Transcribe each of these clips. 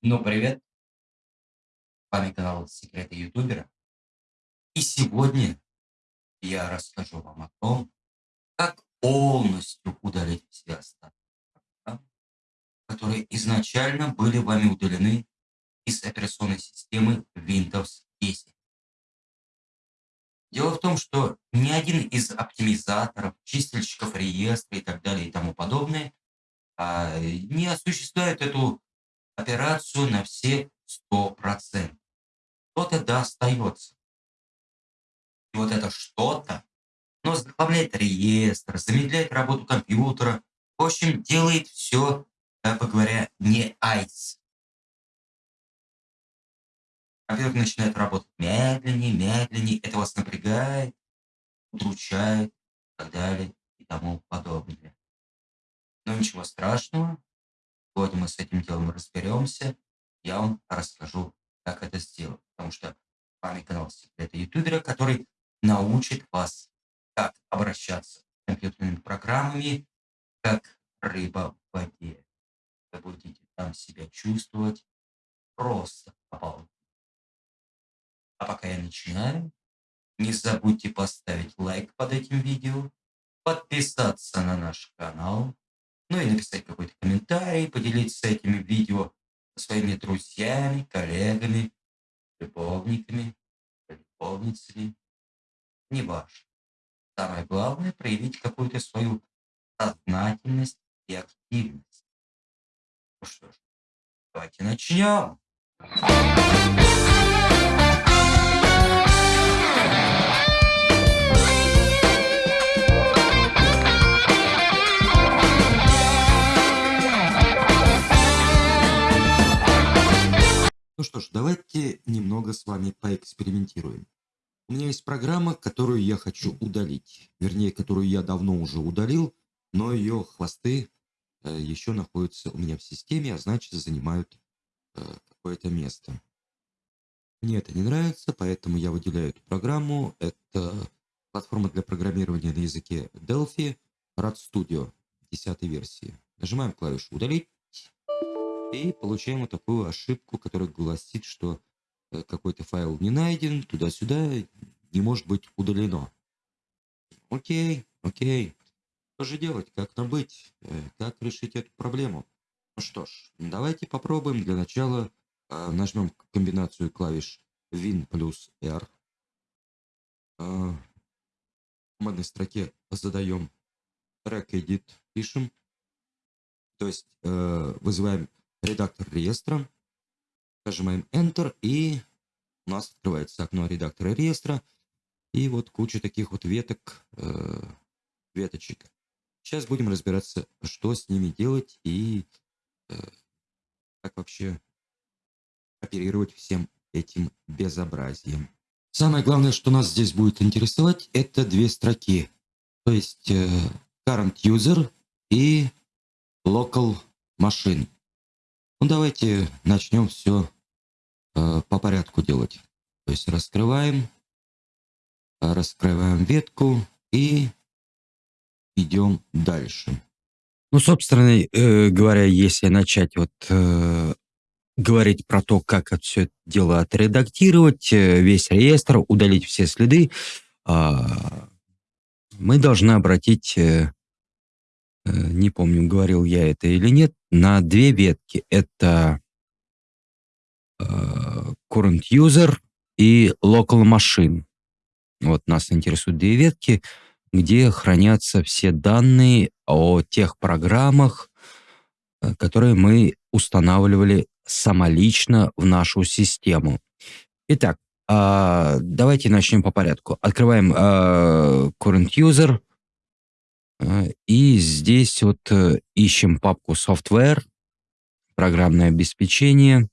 Ну, привет. С вами канал Секреты Ютубера. И сегодня я расскажу вам о том, как полностью удалить все остатки которые изначально были вами удалены из операционной системы Windows 10. Дело в том, что ни один из оптимизаторов, чистильщиков реестра и так далее и тому подобное а, не осуществляет эту операцию на все 100%. Что-то да остается. И вот это что-то, но заглавляет реестр, замедляет работу компьютера, в общем, делает все, как бы говоря, не айс. Компьютер начинает работать медленнее, медленнее, это вас напрягает, удручает и так далее и тому подобное. Но ничего страшного, сегодня мы с этим делом разберемся, я вам расскажу, как это сделать. Потому что вами канал Секреты Ютубера, который научит вас, как обращаться с компьютерными программами, как рыба в воде. Вы будете там себя чувствовать просто обалденно. А пока я начинаю, не забудьте поставить лайк под этим видео, подписаться на наш канал, ну и написать какой-то комментарий, поделиться этими видео со своими друзьями, коллегами, любовниками, любовницами. Неважно. Самое главное проявить какую-то свою сознательность и активность. Ну что ж, давайте начнем. Немного с вами поэкспериментируем. У меня есть программа, которую я хочу удалить. Вернее, которую я давно уже удалил, но ее хвосты э, еще находятся у меня в системе, а значит занимают э, какое-то место. Мне это не нравится, поэтому я выделяю эту программу. Это платформа для программирования на языке Delphi, Rad Studio 10 версии. Нажимаем клавишу «Удалить». И получаем вот такую ошибку, которая гласит, что какой-то файл не найден, туда-сюда, не может быть удалено. Окей, окей. Что же делать? Как нам быть? Э, как решить эту проблему? Ну что ж, давайте попробуем. Для начала э, нажмем комбинацию клавиш Win плюс R. Э, в командной строке задаем track edit, пишем. То есть э, вызываем редактор реестра, нажимаем Enter, и у нас открывается окно редактора реестра, и вот куча таких вот веток, э, веточек. Сейчас будем разбираться, что с ними делать и э, как вообще оперировать всем этим безобразием. Самое главное, что нас здесь будет интересовать, это две строки. То есть э, current user и local machine. Ну, давайте начнем все по порядку делать. То есть раскрываем, раскрываем ветку и идем дальше. Ну, собственно э, говоря, если начать вот э, говорить про то, как это все дело отредактировать, э, весь реестр, удалить все следы, э, мы должны обратить э, Э, не помню, говорил я это или нет, на две ветки. Это э, current user и local machine. Вот нас интересуют две ветки, где хранятся все данные о тех программах, э, которые мы устанавливали самолично в нашу систему. Итак, давайте начнем по порядку. Открываем current user, а, и здесь вот э, ищем папку software, программное обеспечение,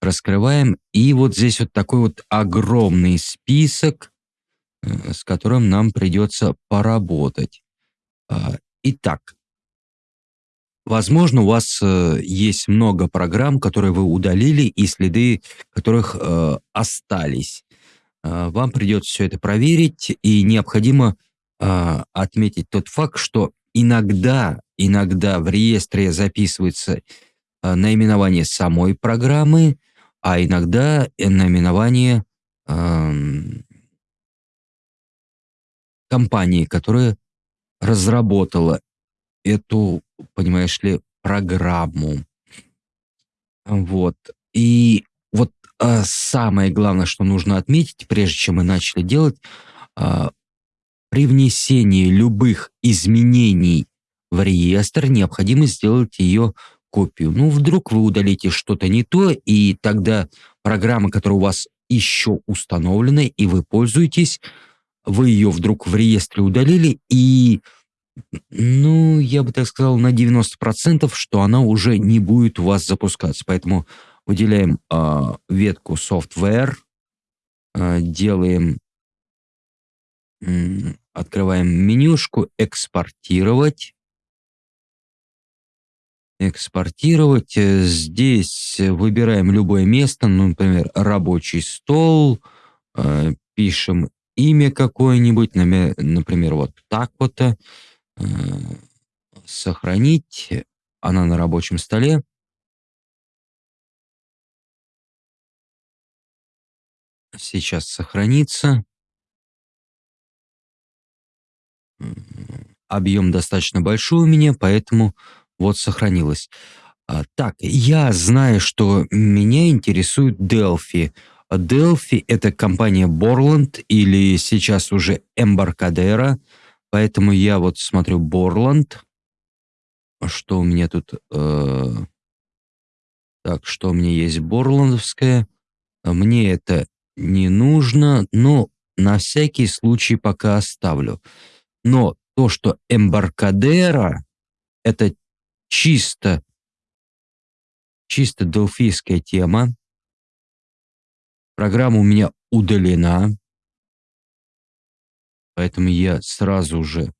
раскрываем, и вот здесь вот такой вот огромный список, э, с которым нам придется поработать. А, итак, возможно, у вас э, есть много программ, которые вы удалили, и следы которых остались. А, вам придется все это проверить, и необходимо э, отметить тот факт, что иногда, иногда в реестре записываются э, наименование самой программы, а иногда наименование эм, компании, которая разработала эту, понимаешь ли, программу. Вот. И вот а, самое главное, что нужно отметить, прежде чем мы начали делать, а, при внесении любых изменений в реестр необходимо сделать ее копию. Ну, вдруг вы удалите что-то не то, и тогда программа, которая у вас еще установлена, и вы пользуетесь, вы ее вдруг в реестре удалили, и, ну, я бы так сказал, на 90%, что она уже не будет у вас запускаться. Поэтому выделяем э, ветку software, э, делаем, э, открываем менюшку «Экспортировать», экспортировать. Э, здесь выбираем любое место, ну, например, рабочий стол, э, пишем имя какое-нибудь, например, вот так вот, э, сохранить, она на рабочем столе. Сейчас сохранится. Объем достаточно большой у меня, поэтому вот сохранилось. А, так, я знаю, что меня интересует Delphi. Delphi — это компания Borland или сейчас уже Embarcadero, поэтому я вот смотрю Borland. Что у меня тут? Э, так, что у меня есть Борландовская? Мне это не нужно, но на всякий случай пока оставлю. Но то, что Embarcadero — это чисто, чисто делфийская тема, Программа у меня удалена, поэтому я сразу же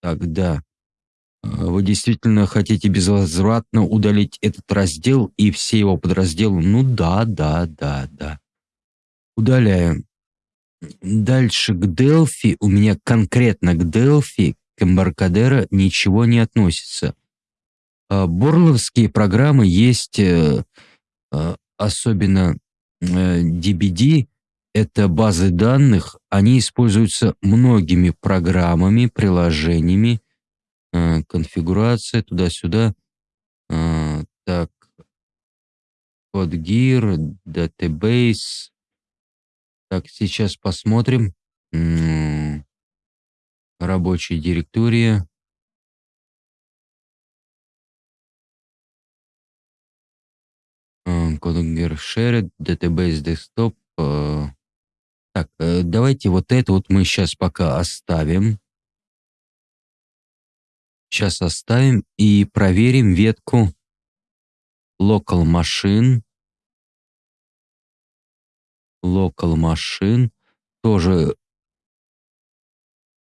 тогда э, вы действительно хотите безвозвратно удалить этот раздел и все его подразделы? Ну да, да, да, да. Удаляем. Дальше к Delphi, у меня конкретно к Delphi, к Embarcadero ничего не относится. А борловские программы есть э, а, особенно DBD, э, это базы данных, они используются многими программами, приложениями, э, конфигурация туда-сюда. Так, CodeGear, Database. Так, сейчас посмотрим. Рабочая директория. Codeger Shared, Database Desktop. Э, так, э, давайте вот это вот мы сейчас пока оставим. Сейчас оставим и проверим ветку Local Machine. Local Machine. Тоже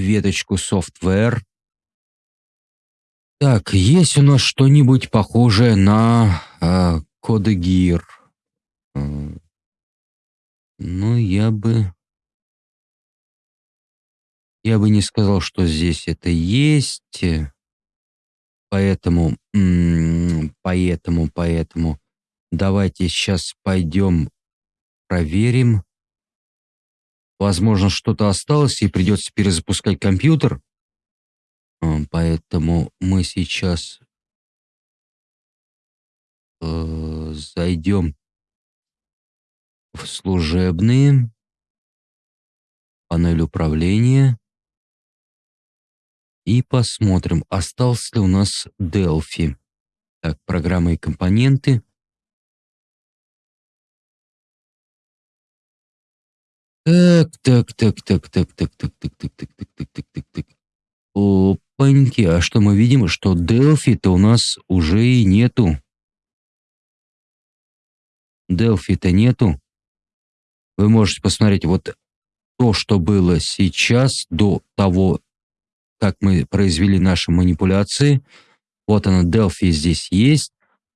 веточку Software. Так, есть у нас что-нибудь похожее на э, Кода Гир. Ну, я бы... Я бы не сказал, что здесь это есть. Поэтому, поэтому, поэтому давайте сейчас пойдем проверим. Возможно, что-то осталось и придется перезапускать компьютер. Поэтому мы сейчас э, зайдем в служебные, панель управления и посмотрим, остался ли у нас Delphi. Так, программы и компоненты. Так, так, так, так, так, так, так, так, так, так, так, так, так, так, так. Опаньки, а что мы видим? Что Delphi-то у нас уже и нету. Delphi-то нету. Вы можете посмотреть вот то, что было сейчас, до того, как мы произвели наши манипуляции. Вот она, Delphi здесь есть,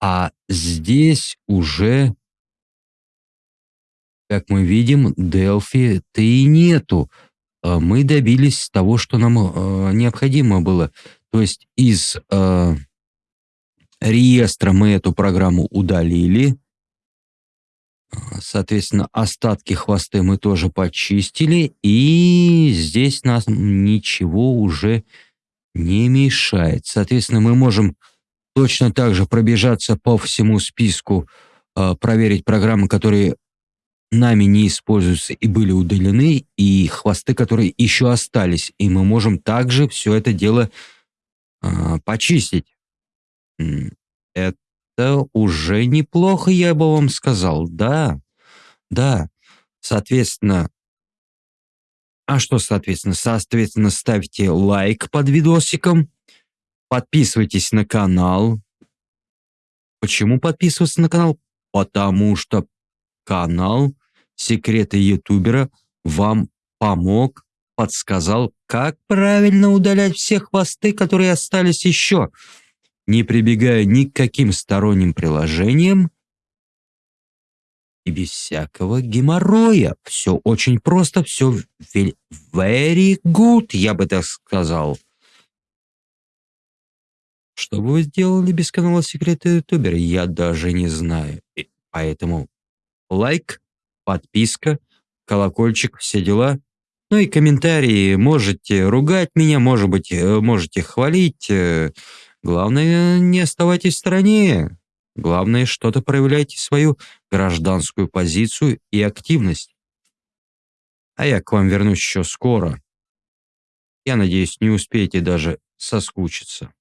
а здесь уже, как мы видим, Delphi-то и нету. А мы добились того, что нам э, необходимо было. То есть из э, реестра мы эту программу удалили. Соответственно, остатки хвосты мы тоже почистили. И здесь нас ничего уже не мешает. Соответственно, мы можем точно так же пробежаться по всему списку, э, проверить программы, которые нами не используются и были удалены, и хвосты, которые еще остались. И мы можем также все это дело э, почистить. Это уже неплохо, я бы вам сказал. Да, да. Соответственно, а что соответственно? Соответственно, ставьте лайк под видосиком, подписывайтесь на канал. Почему подписываться на канал? Потому что канал «Секреты ютубера» вам помог, подсказал, как правильно удалять все хвосты, которые остались еще не прибегая ни к каким сторонним приложениям и без всякого геморроя. Все очень просто, все very good, я бы так сказал. Что бы вы сделали без канала Секреты Ютубера, я даже не знаю. И поэтому лайк, подписка, колокольчик, все дела. Ну и комментарии. Можете ругать меня, может быть, э, можете хвалить. Э, Главное, не оставайтесь в стороне. Главное, что-то проявляйте свою гражданскую позицию и активность. А я к вам вернусь еще скоро. Я надеюсь, не успеете даже соскучиться.